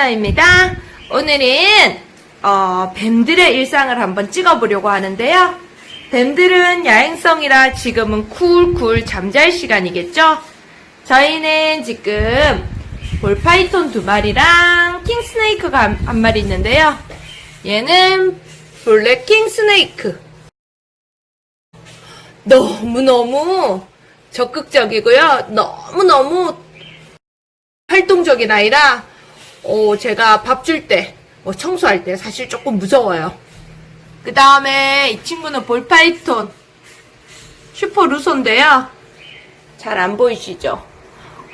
셀러입니다. 오늘은 어, 뱀들의 일상을 한번 찍어보려고 하는데요. 뱀들은 야행성이라 지금은 쿨쿨 잠잘 시간이겠죠? 저희는 지금 ball python 두 마리랑 king snake가 한, 한 마리 있는데요. 얘는 black king snake. 너무너무 적극적이고요. 너무너무 활동적인 아이라 어, 제가 밥 줄 때, 뭐 청소할 때 사실 조금 무서워요. 그 다음에 이 친구는 ball python super Russo인데요. 잘 안 보이시죠?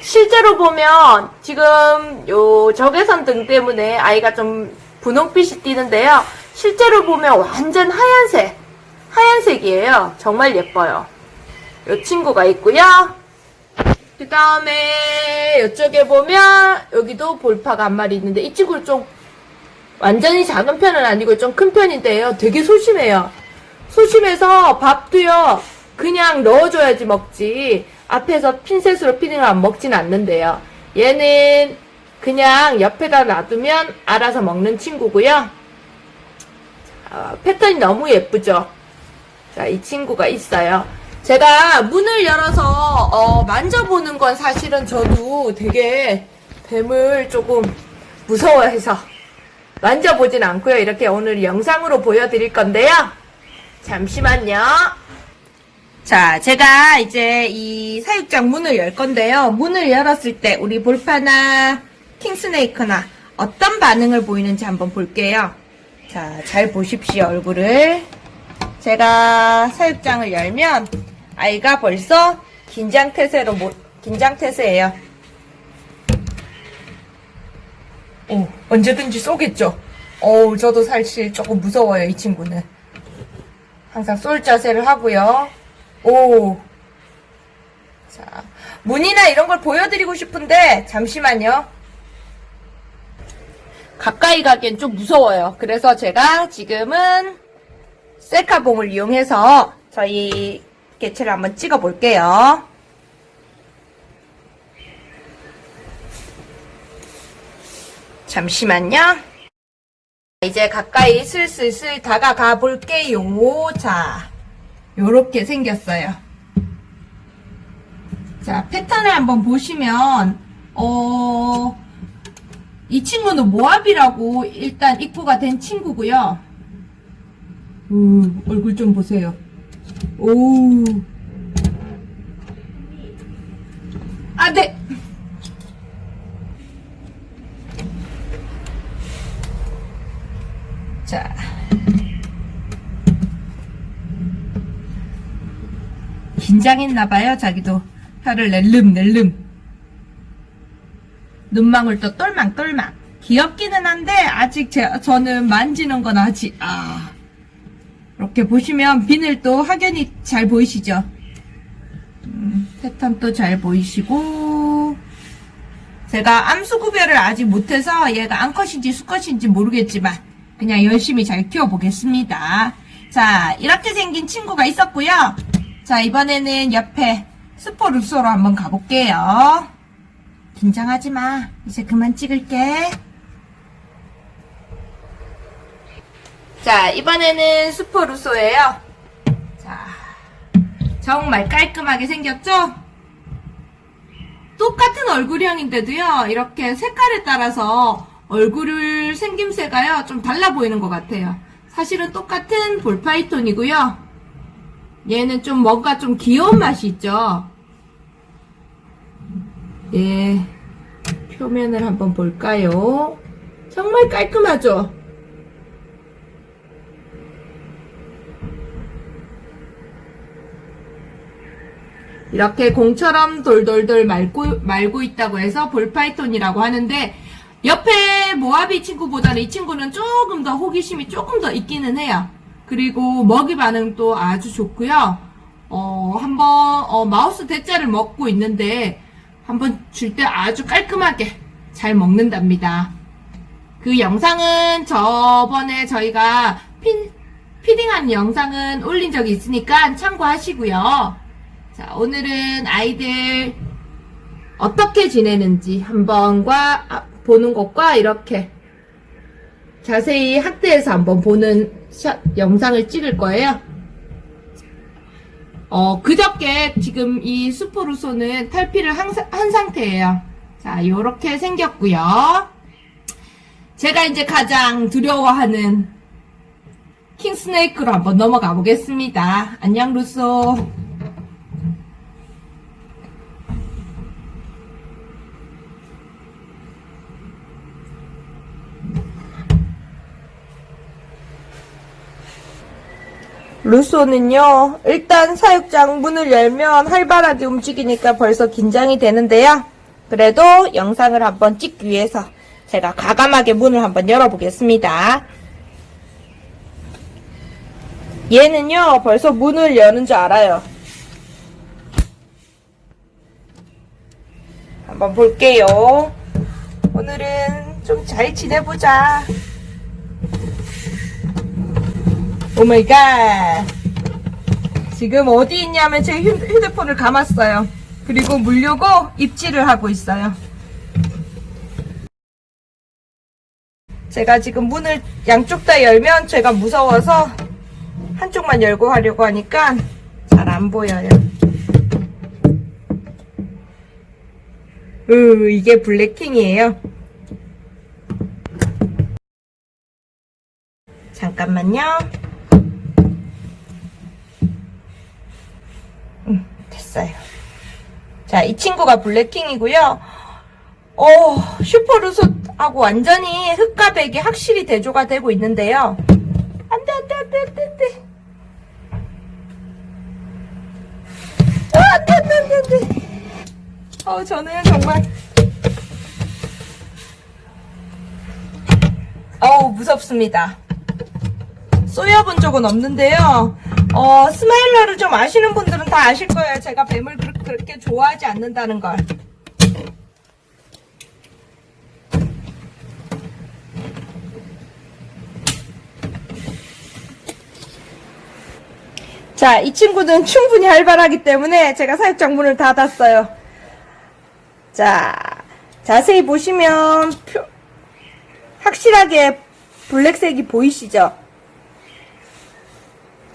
실제로 보면 지금 요 적외선 등 때문에 아이가 좀 분홍빛이 띄는데요. 실제로 보면 완전 하얀색, 하얀색이에요. 정말 예뻐요. 요 친구가 있고요. 그 다음에 이쪽에 보면 여기도 볼파가 한 마리 있는데 이 친구는 좀 완전히 작은 편은 아니고 좀 큰 편인데요. 되게 소심해요. 소심해서 밥도요. 그냥 넣어줘야지 먹지. 앞에서 핀셋으로 피딩을 안 먹진 않는데요. 얘는 그냥 옆에다 놔두면 알아서 먹는 친구고요. 자, 패턴이 너무 예쁘죠? 자, 이 친구가 있어요. 제가 문을 열어서 어, 만져보는 건 사실은 저도 되게 뱀을 조금 무서워해서 만져보진 않고요. 이렇게 오늘 영상으로 보여드릴 건데요. 잠시만요. 자, 제가 이제 이 사육장 문을 열 건데요. 문을 열었을 때 우리 볼파나 킹스네이크나 어떤 반응을 보이는지 한번 볼게요. 자, 잘 보십시오, 얼굴을. 제가 사육장을 열면 아이가 벌써 긴장태세로 못, 긴장태세예요. 오, 언제든지 쏘겠죠. 어우, 저도 사실 조금 무서워요, 이 친구는. 항상 쏠 자세를 하고요. 오. 자, 문이나 이런 걸 보여드리고 싶은데, 잠시만요. 가까이 가기엔 좀 무서워요. 그래서 제가 지금은 셀카봉을 이용해서 저희 개체를 한번 찍어 볼게요. 잠시만요. 이제 가까이 슬슬슬 다가가 볼게요. 자, 요렇게 생겼어요. 자, 패턴을 한번 보시면, 어, 이 친구는 모압이라고 일단 입구가 된 친구고요. 우, 얼굴 좀 보세요. 오. 아, 네. 자. 긴장했나봐요, 자기도. 혀를 낼름, 낼름. 눈망울도 똘망똘망. 귀엽기는 한데, 아직 제, 저는 만지는 건 아직, 아. 이렇게 보시면 비늘도 확연히 잘 보이시죠? 음, 패턴도 잘 보이시고 제가 암수 구별을 아직 못해서 얘가 암컷인지 수컷인지 모르겠지만 그냥 열심히 잘 키워보겠습니다. 자 이렇게 생긴 친구가 있었고요. 자 이번에는 옆에 스포루소로 한번 가볼게요. 긴장하지마. 이제 그만 찍을게. 자, 이번에는 스포 루소예요. 자, 정말 깔끔하게 생겼죠? 똑같은 얼굴형인데도요, 이렇게 색깔에 따라서 얼굴을 생김새가요, 좀 달라 보이는 것 같아요. 사실은 똑같은 ball python이고요. 얘는 좀 뭔가 좀 귀여운 맛이 있죠? 예, 표면을 한번 볼까요? 정말 깔끔하죠? 이렇게 공처럼 돌돌돌 말고, 말고 있다고 해서 ball python이라고 하는데 옆에 Mojave 친구보다는 이 친구는 조금 더 호기심이 조금 더 있기는 해요. 그리고 먹이 반응도 아주 좋고요. 어, 한번 어, 마우스 대자를 먹고 있는데 한번 줄 때 아주 깔끔하게 잘 먹는답니다. 그 영상은 저번에 저희가 핀, 피딩한 영상은 올린 적이 있으니까 참고하시고요. 자, 오늘은 아이들 어떻게 지내는지 한번과 아, 보는 것과 이렇게 자세히 학대해서 한번 보는 샷, 영상을 찍을 거예요. 어, 그저께 지금 이 수포루소는 탈피를 한, 사- 한 상태예요. 자, 요렇게 생겼고요. 제가 이제 가장 두려워하는 킹스네이크로 한번 넘어가 보겠습니다. 안녕, 루소. 루소는요, 일단 사육장 문을 열면 활발하게 움직이니까 벌써 긴장이 되는데요. 그래도 영상을 한번 찍기 위해서 제가 과감하게 문을 한번 열어보겠습니다. 얘는요, 벌써 문을 여는 줄 알아요. 한번 볼게요. 오늘은 좀 잘 지내보자. Oh my god. 지금 어디 있냐면 제 휴- 휴대폰을 감았어요. 그리고 물려고 입질을 하고 있어요. 제가 지금 문을 양쪽 다 열면 제가 무서워서 한쪽만 열고 하려고 하니까 잘 안 보여요. 으, 이게 블랙킹이에요. 잠깐만요. 음, 됐어요. 자, 이 친구가 블랙킹이고요. 어, 슈퍼루소하고 완전히 흑과 백이 확실히 대조가 되고 있는데요. 안 돼, 안 돼, 안 돼, 안 돼, 안 돼. 아, 안 돼, 안 돼, 안 돼, 안 돼. 어, 저는 정말. 어우, 무섭습니다. 쏘여본 적은 없는데요. 어, 스마일러를 좀 아시는 분들은 다 아실 거예요. 제가 뱀을 그- 그렇게 좋아하지 않는다는 걸. 자, 이 친구는 충분히 활발하기 때문에 제가 사육장 문을 닫았어요. 자, 자세히 보시면 표- 확실하게 블랙색이 보이시죠?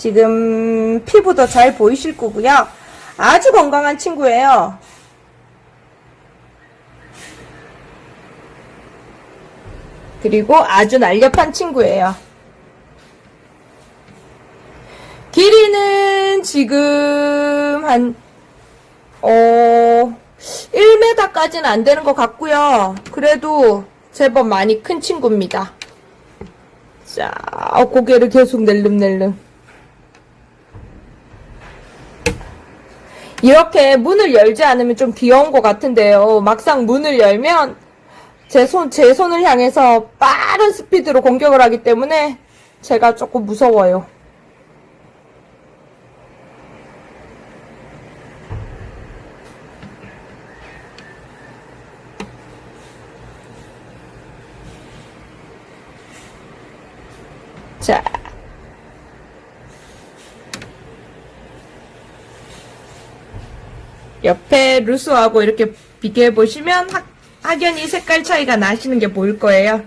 지금 피부도 잘 보이실 거고요. 아주 건강한 친구예요. 그리고 아주 날렵한 친구예요. 길이는 지금 한, 어, 1m까지는 안 되는 것 같고요. 그래도 제법 많이 큰 친구입니다. 자, 어, 고개를 계속 낼름낼름. 이렇게 문을 열지 않으면 좀 귀여운 것 같은데요. 막상 문을 열면 제 손, 제 손을 향해서 빠른 스피드로 공격을 하기 때문에 제가 조금 무서워요. 옆에 루스하고 이렇게 비교해 보시면 학, 확연히 색깔 차이가 나시는 게 보일 거예요.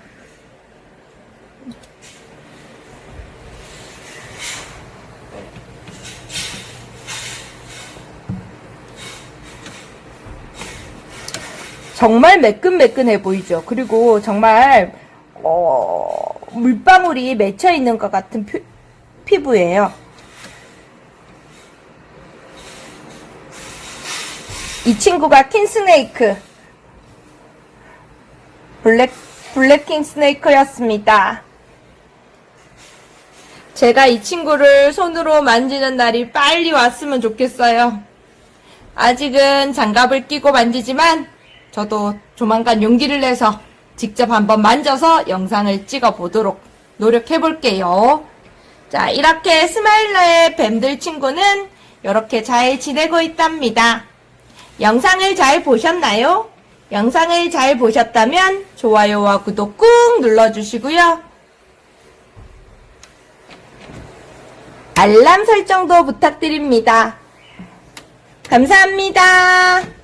정말 매끈매끈해 보이죠. 그리고 정말 어, 물방울이 맺혀 있는 것 같은 피, 피부예요. 이 친구가 king snake black black king snake였습니다. 제가 이 친구를 손으로 만지는 날이 빨리 왔으면 좋겠어요. 아직은 장갑을 끼고 만지지만 저도 조만간 용기를 내서 직접 한번 만져서 영상을 찍어 보도록 노력해 볼게요. 자, 이렇게 스마일러의 뱀들 친구는 이렇게 잘 지내고 있답니다. 영상을 잘 보셨나요? 영상을 잘 보셨다면 좋아요와 구독 꾹 눌러주시고요. 알람 설정도 부탁드립니다. 감사합니다.